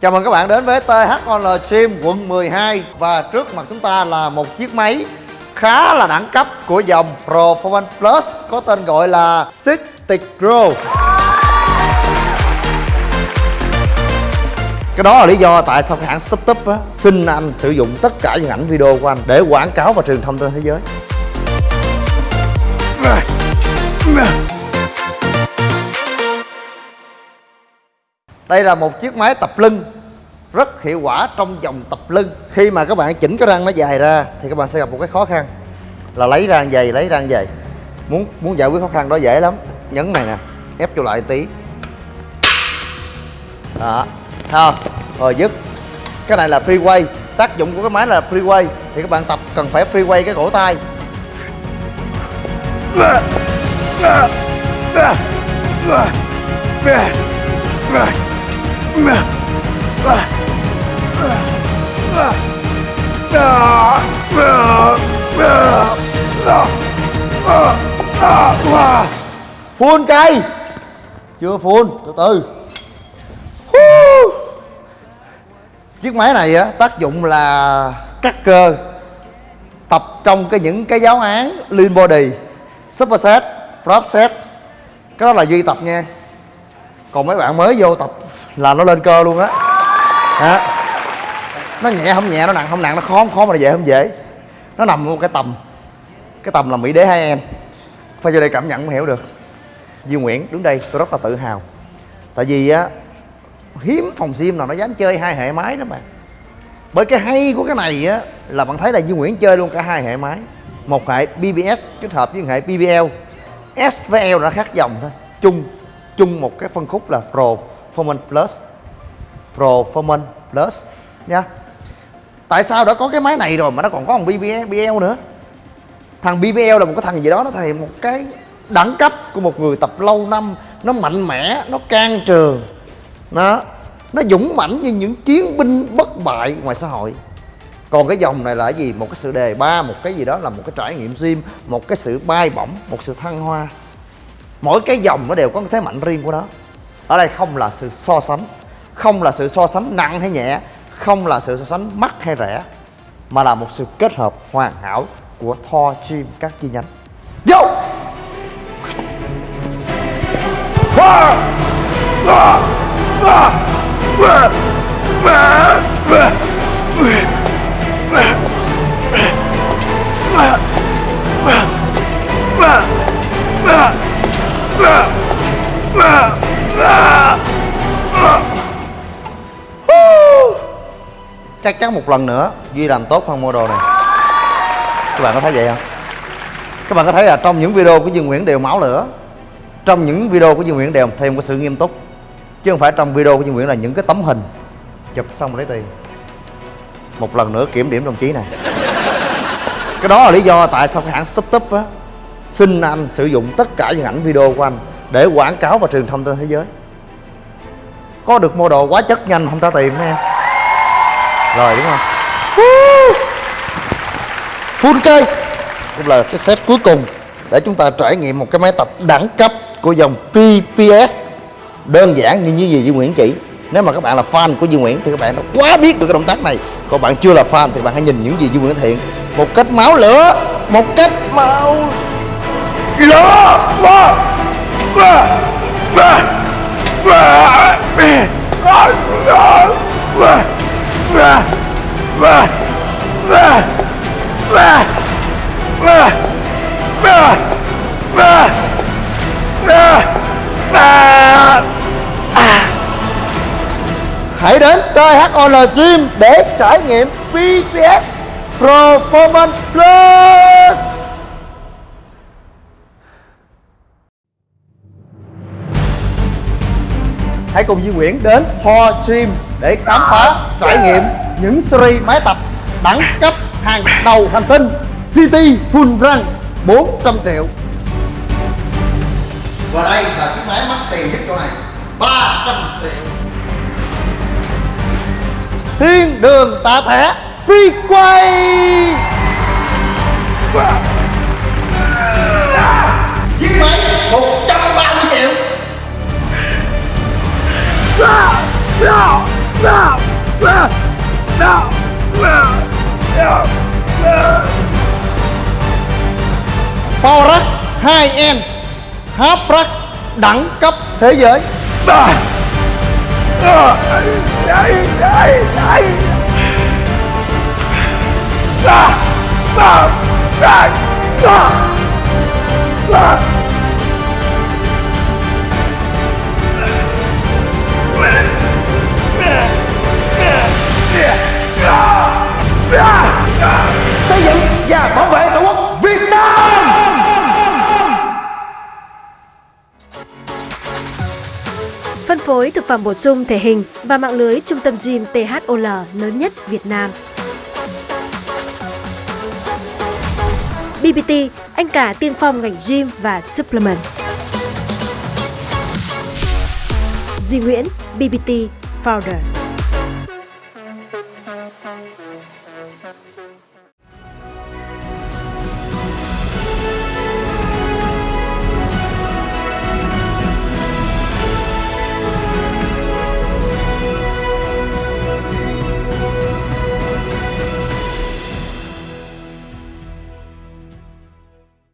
Chào mừng các bạn đến với THOL Gym quận 12 Và trước mặt chúng ta là một chiếc máy khá là đẳng cấp của dòng Performance Plus, Có tên gọi là Stick Pro. Cái đó là lý do tại sao cái hãng StubTub á, xin anh sử dụng tất cả những ảnh video của anh để quảng cáo và truyền thông trên thế giới. Đây là một chiếc máy tập lưng rất hiệu quả trong dòng tập lưng. Khi mà các bạn chỉnh cái răng nó dài ra thì các bạn sẽ gặp một cái khó khăn Là lấy răng dày, lấy răng dày. Muốn muốn giải quyết khó khăn đó dễ lắm. Nhấn này nè, ép vô lại tí. Đó, thấy không? Rồi dứt. Cái này là free way. Tác dụng của cái máy là free way. Thì các bạn tập cần phải free way cái cổ tay phun cây. Chưa phun từ từ. Chiếc máy này á, tác dụng là cắt cơ Tập trong cái những cái giáo án Lean body Superset, prop set. Cái đó là duy tập nha. Còn mấy bạn mới vô tập là nó lên cơ luôn á. Đó. Nó nhẹ không nhẹ, nó nặng không nặng, nó khó không khó mà dễ không dễ. Nó nằm một cái tầm Cái tầm là Mỹ đế hai em. Phải vô đây cảm nhận mới hiểu được. Duy Nguyễn đứng đây tôi rất là tự hào. Tại vì á Hiếm phòng sim nào nó dám chơi hai hệ máy đó mà. Bởi cái hay của cái này á Là bạn thấy là Duy Nguyễn chơi luôn cả hai hệ máy. Một hệ BBS kết hợp với hệ BBL S với L nó khác dòng thôi. Chung chung một cái phân khúc là pro. Performance Plus Performance Plus nha. Tại sao đã có cái máy này rồi mà nó còn có thằng BBL, BBL nữa? Thằng BBL là một cái thằng gì đó nó thầy một cái đẳng cấp của một người tập lâu năm. Nó mạnh mẽ, nó can trường Nó nó dũng mãnh như những chiến binh bất bại ngoài xã hội. Còn cái dòng này là cái gì? Một cái sự đề ba một cái gì đó là một cái trải nghiệm gym một cái sự bay bổng một sự thăng hoa. Mỗi cái dòng nó đều có cái thế mạnh riêng của nó ở đây không là sự so sánh, không là sự so sánh nặng hay nhẹ, không là sự so sánh mắc hay rẻ, mà là một sự kết hợp hoàn hảo của Thor Gym các chi nhánh. Vô! Chắc chắn một lần nữa duy làm tốt hơn model này. Các bạn có thấy vậy không? Các bạn có thấy là trong những video của Dương Nguyễn đều máu lửa. Trong những video của Dương Nguyễn đều thêm có sự nghiêm túc. Chứ không phải trong video của Dương Nguyễn là những cái tấm hình. Chụp xong rồi lấy tiền. Một lần nữa kiểm điểm đồng chí này. Cái đó là lý do tại sao cái hãng StubTub á, xin anh sử dụng tất cả những ảnh video của anh để quảng cáo và truyền thông trên thế giới. Có được model quá chất nhanh không trả tiền mấy em rồi, đúng không? Full cây cũng là cái set cuối cùng để chúng ta trải nghiệm một cái máy tập đẳng cấp của dòng PPS đơn giản như như gì, Duy Nguyễn chỉ. Nếu mà các bạn là fan của Duy Nguyễn thì các bạn đã quá biết được cái động tác này. Còn bạn chưa là fan thì bạn hãy nhìn những gì Duy Nguyễn thiện hiện. Một cách máu lửa, một cách máu lửa. Hãy đến THOL Gym để trải nghiệm PPS Performance Plus. Hãy cùng Duy Nguyễn đến Ho Gym để khám phá, trải nghiệm những series máy tập đẳng cấp hàng đầu hành tinh City Full Run 400 triệu. Và đây là chiếc máy mắc tiền nhất chỗ này 300 triệu thiên đường tạ thẻ phi quay. Giết mấy? Một trăm ba mươi triệu. Forex hai em Háp đẳng cấp thế giới. Ah! Phân thực phẩm bổ sung thể hình và mạng lưới trung tâm gym THOL lớn nhất Việt Nam. BBT, anh cả tiên phong ngành gym và supplement. Duy Nguyễn, BBT Founder.